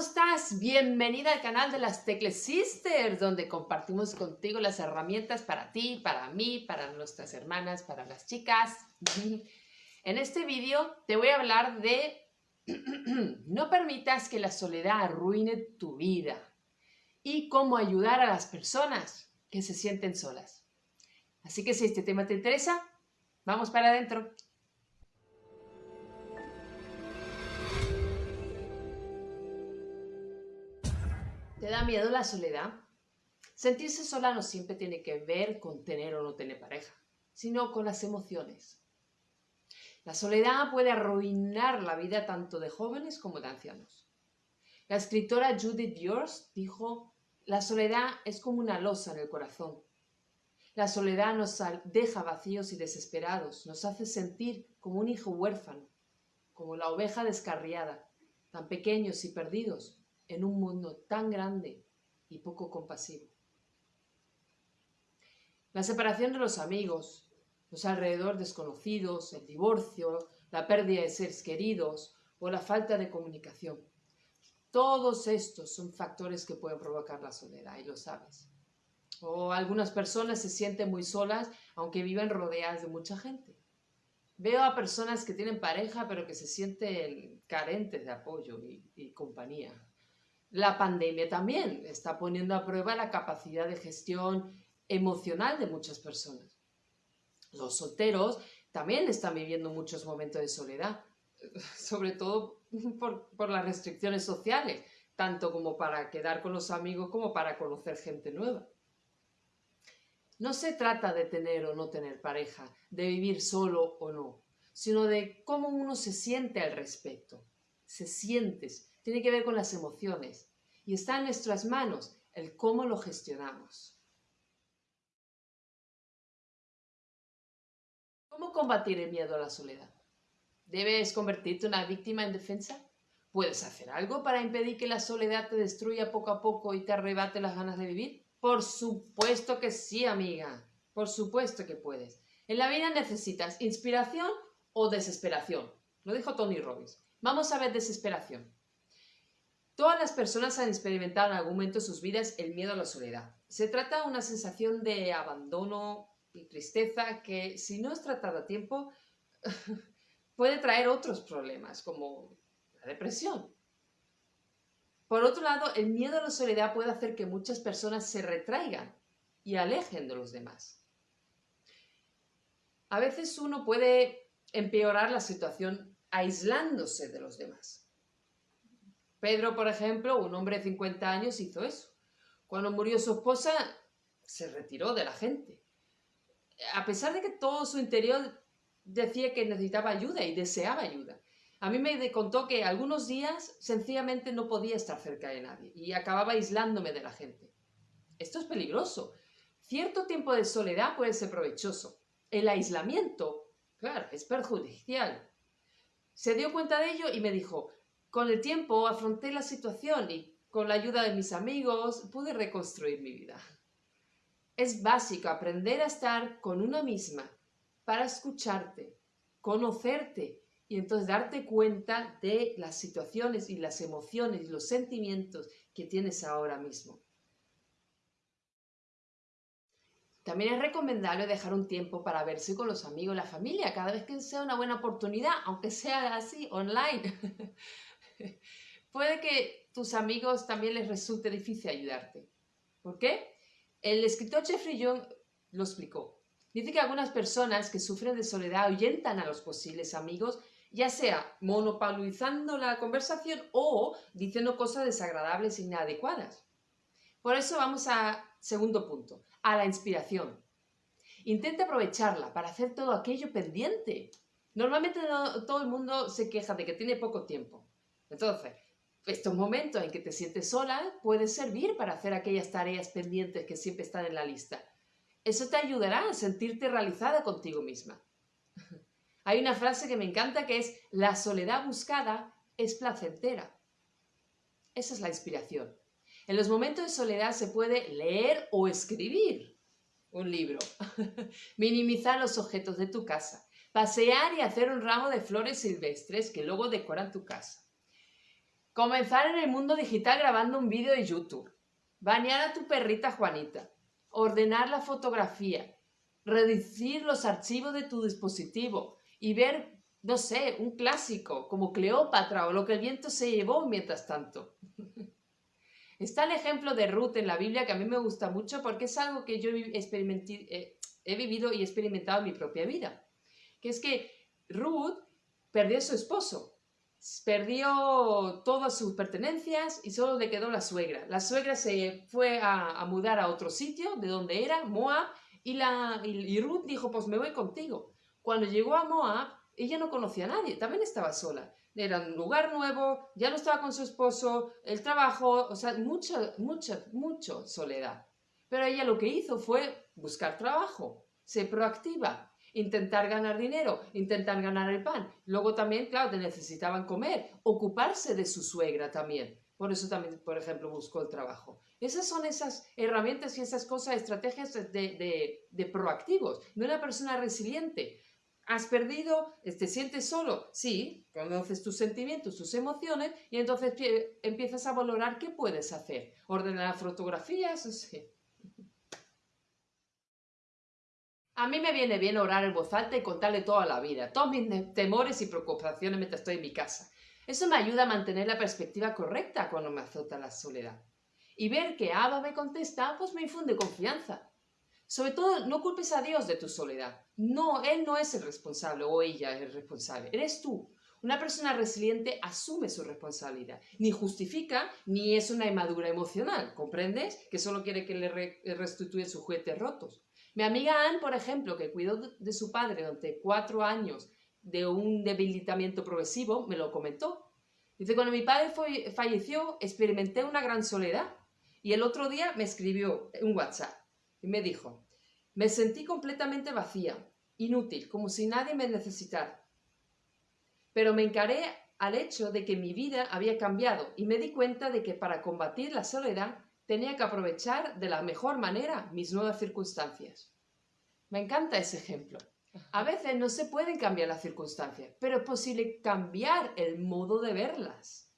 estás? Bienvenida al canal de las Tecle Sisters, donde compartimos contigo las herramientas para ti, para mí, para nuestras hermanas, para las chicas. En este vídeo te voy a hablar de no permitas que la soledad arruine tu vida y cómo ayudar a las personas que se sienten solas. Así que si este tema te interesa, vamos para adentro. ¿Te da miedo la soledad? Sentirse sola no siempre tiene que ver con tener o no tener pareja, sino con las emociones. La soledad puede arruinar la vida tanto de jóvenes como de ancianos. La escritora Judith Yours dijo, la soledad es como una losa en el corazón. La soledad nos deja vacíos y desesperados, nos hace sentir como un hijo huérfano, como la oveja descarriada, tan pequeños y perdidos, en un mundo tan grande y poco compasivo. La separación de los amigos, los alrededor desconocidos, el divorcio, la pérdida de seres queridos o la falta de comunicación. Todos estos son factores que pueden provocar la soledad y lo sabes. O algunas personas se sienten muy solas aunque viven rodeadas de mucha gente. Veo a personas que tienen pareja pero que se sienten carentes de apoyo y, y compañía. La pandemia también está poniendo a prueba la capacidad de gestión emocional de muchas personas. Los solteros también están viviendo muchos momentos de soledad, sobre todo por, las restricciones sociales, tanto como para quedar con los amigos como para conocer gente nueva. No se trata de tener o no tener pareja, de vivir solo o no, sino de cómo uno se siente al respecto. Se sientes, tiene que ver con las emociones y está en nuestras manos el cómo lo gestionamos. ¿Cómo combatir el miedo a la soledad? ¿Debes convertirte en una víctima en defensa? ¿Puedes hacer algo para impedir que la soledad te destruya poco a poco y te arrebate las ganas de vivir? Por supuesto que sí, amiga. Por supuesto que puedes. En la vida necesitas inspiración o desesperación. Lo dijo Tony Robbins. Vamos a ver desesperación. Todas las personas han experimentado en algún momento de sus vidas el miedo a la soledad. Se trata de una sensación de abandono y tristeza que, si no es tratada a tiempo, puede traer otros problemas, como la depresión. Por otro lado, el miedo a la soledad puede hacer que muchas personas se retraigan y alejen de los demás. A veces uno puede empeorar la situación aislándose de los demás. Pedro, por ejemplo, un hombre de 50 años, hizo eso. Cuando murió su esposa, se retiró de la gente. A pesar de que todo su interior decía que necesitaba ayuda y deseaba ayuda. A mí me contó que algunos días sencillamente no podía estar cerca de nadie y acababa aislándome de la gente. Esto es peligroso. Cierto tiempo de soledad puede ser provechoso. El aislamiento, claro, es perjudicial. Se dio cuenta de ello y me dijo, con el tiempo afronté la situación y con la ayuda de mis amigos pude reconstruir mi vida. Es básico aprender a estar con una misma para escucharte, conocerte y entonces darte cuenta de las situaciones y las emociones y los sentimientos que tienes ahora mismo. También es recomendable dejar un tiempo para verse con los amigos, la familia, cada vez que sea una buena oportunidad, aunque sea así, online. Puede que tus amigos también les resulte difícil ayudarte. ¿Por qué? El escritor Jeffrey Young lo explicó. Dice que algunas personas que sufren de soledad ahuyentan a los posibles amigos, ya sea monopolizando la conversación o diciendo cosas desagradables e inadecuadas. Por eso vamos a segundo punto, a la inspiración. Intenta aprovecharla para hacer todo aquello pendiente. Normalmente todo el mundo se queja de que tiene poco tiempo. Entonces, estos momentos en que te sientes sola pueden servir para hacer aquellas tareas pendientes que siempre están en la lista. Eso te ayudará a sentirte realizada contigo misma. Hay una frase que me encanta que es, la soledad buscada es placentera. Esa es la inspiración. En los momentos de soledad se puede leer o escribir un libro, minimizar los objetos de tu casa, pasear y hacer un ramo de flores silvestres que luego decoran tu casa Comenzar en el mundo digital grabando un vídeo de YouTube. Bañar a tu perrita Juanita. Ordenar la fotografía. Reducir los archivos de tu dispositivo. Y ver, no sé, un clásico como Cleopatra o lo que el viento se llevó mientras tanto. Está el ejemplo de Ruth en la Biblia que a mí me gusta mucho porque es algo que yo eh, he vivido y experimentado en mi propia vida. Que es que Ruth perdió a su esposo perdió todas sus pertenencias y solo le quedó la suegra. La suegra se fue a, mudar a otro sitio, de donde era, Moab, y, la, y, Ruth dijo, pues me voy contigo. Cuando llegó a Moab, ella no conocía a nadie, también estaba sola. Era un lugar nuevo, ya no estaba con su esposo, el trabajo, o sea, mucha, mucha, mucha soledad. Pero ella lo que hizo fue buscar trabajo, ser proactiva, intentar ganar dinero, intentar ganar el pan. Luego también, claro, te necesitaban comer, ocuparse de su suegra también. Por eso también, por ejemplo, buscó el trabajo. Esas son esas herramientas y esas cosas, estrategias de, de, proactivos, de una persona resiliente. ¿Has perdido? ¿Te sientes solo? Sí, conoces tus sentimientos, tus emociones y entonces empiezas a valorar qué puedes hacer. Ordenar fotografías, sí. A mí me viene bien orar en voz alta y contarle toda la vida, todos mis temores y preocupaciones mientras estoy en mi casa. Eso me ayuda a mantener la perspectiva correcta cuando me azota la soledad. Y ver que Abba me contesta, pues me infunde confianza. Sobre todo, no culpes a Dios de tu soledad. No, Él no es el responsable o ella es el responsable. Eres tú. Una persona resiliente asume su responsabilidad. Ni justifica, ni es una inmadura emocional. ¿Comprendes? Que solo quiere que le restituya sus juguetes rotos. Mi amiga Anne, por ejemplo, que cuidó de su padre durante cuatro años de un debilitamiento progresivo, me lo comentó. Dice, cuando mi padre falleció, experimenté una gran soledad. Y el otro día me escribió un WhatsApp y me dijo, me sentí completamente vacía, inútil, como si nadie me necesitara. Pero me encaré al hecho de que mi vida había cambiado y me di cuenta de que para combatir la soledad tenía que aprovechar de la mejor manera mis nuevas circunstancias. Me encanta ese ejemplo. A veces no se pueden cambiar las circunstancias, pero es posible cambiar el modo de verlas.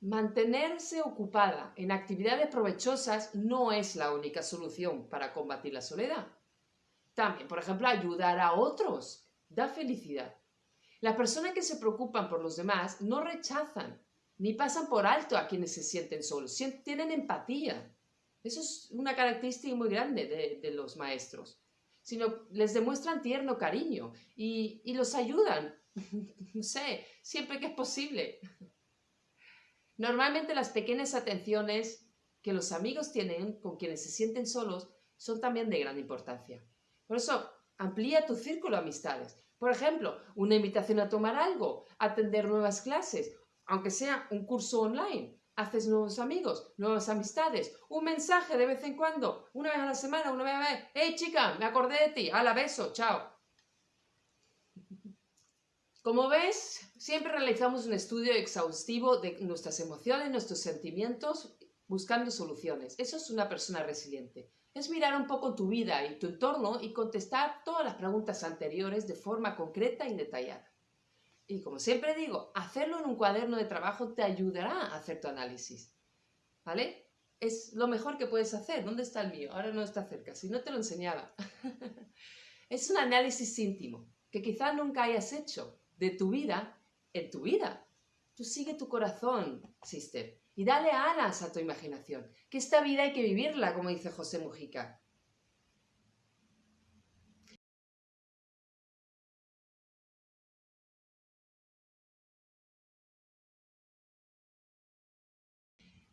Mantenerse ocupada en actividades provechosas no es la única solución para combatir la soledad. También, por ejemplo, ayudar a otros da felicidad. Las personas que se preocupan por los demás no rechazan ni pasan por alto a quienes se sienten solos, tienen empatía. Eso es una característica muy grande de, los maestros, sino les demuestran tierno cariño y, los ayudan, sé, siempre que es posible. Normalmente las pequeñas atenciones que los amigos tienen con quienes se sienten solos son también de gran importancia. Por eso, amplía tu círculo de amistades. Por ejemplo, una invitación a tomar algo, atender nuevas clases aunque sea un curso online, haces nuevos amigos, nuevas amistades, un mensaje de vez en cuando, una vez a la semana, una vez a la vez, hey chica, me acordé de ti, la beso, chao. Como ves, siempre realizamos un estudio exhaustivo de nuestras emociones, nuestros sentimientos, buscando soluciones. Eso es una persona resiliente. Es mirar un poco tu vida y tu entorno y contestar todas las preguntas anteriores de forma concreta y detallada. Y como siempre digo, hacerlo en un cuaderno de trabajo te ayudará a hacer tu análisis. ¿Vale? Es lo mejor que puedes hacer. ¿Dónde está el mío? Ahora no está cerca. Si no te lo enseñaba. es un análisis íntimo que quizás nunca hayas hecho de tu vida en tu vida. Tú sigue tu corazón, sister, y dale alas a tu imaginación. Que esta vida hay que vivirla, como dice José Mujica.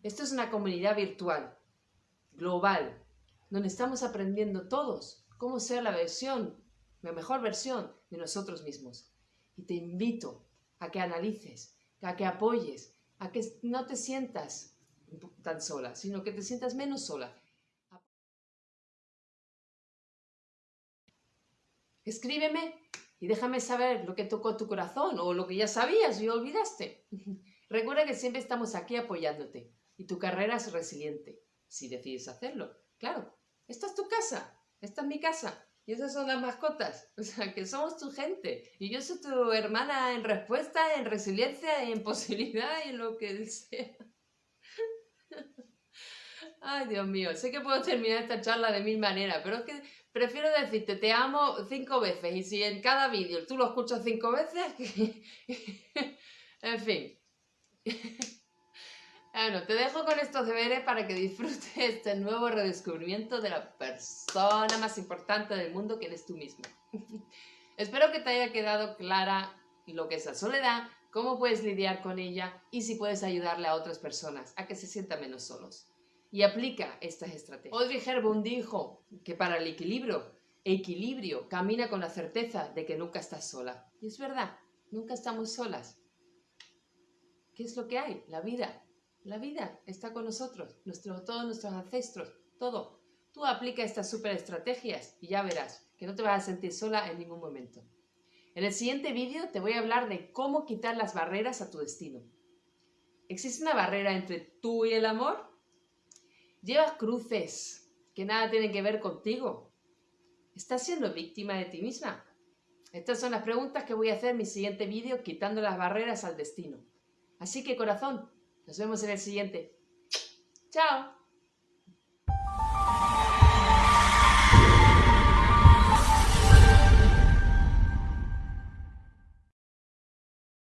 Esto es una comunidad virtual, global, donde estamos aprendiendo todos cómo ser la versión, la mejor versión de nosotros mismos. Y te invito a que analices, a que apoyes, a que no te sientas tan sola, sino que te sientas menos sola. Escríbeme y déjame saber lo que tocó tu corazón o lo que ya sabías y olvidaste. Recuerda que siempre estamos aquí apoyándote y tu carrera es resiliente, si decides hacerlo. Claro, esta es tu casa, esta es mi casa, Y esas son las mascotas. O sea, que somos tu gente. Y yo soy tu hermana en respuesta, en resiliencia, en posibilidad en lo que sea. Ay, Dios mío, sé que puedo terminar esta charla de mil maneras, pero es que prefiero decirte te amo cinco veces y si en cada vídeo tú lo escuchas cinco veces, en fin. Bueno, te dejo con estos deberes para que disfrutes este nuevo redescubrimiento de la persona más importante del mundo que eres tú mismo. Espero que te haya quedado clara lo que es la soledad, cómo puedes lidiar con ella y si puedes ayudarle a otras personas a que se sientan menos solos. Y aplica estas estrategias. Audrey Hepburn dijo que para el equilibrio, equilibrio camina con la certeza de que nunca estás sola. Y es verdad, nunca estamos solas. ¿Qué es lo que hay? La vida. La vida está con nosotros, todos nuestros ancestros, todo. Tú aplica estas super estrategias y ya verás que no te vas a sentir sola en ningún momento. En el siguiente vídeo te voy a hablar de cómo quitar las barreras a tu destino. ¿Existe una barrera entre tú y el amor? ¿Llevas cruces que nada tienen que ver contigo? ¿Estás siendo víctima de ti misma? Estas son las preguntas que voy a hacer en mi siguiente vídeo quitando las barreras al destino. Así que corazón, nos vemos en el siguiente. ¡Chao!